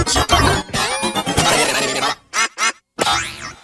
Master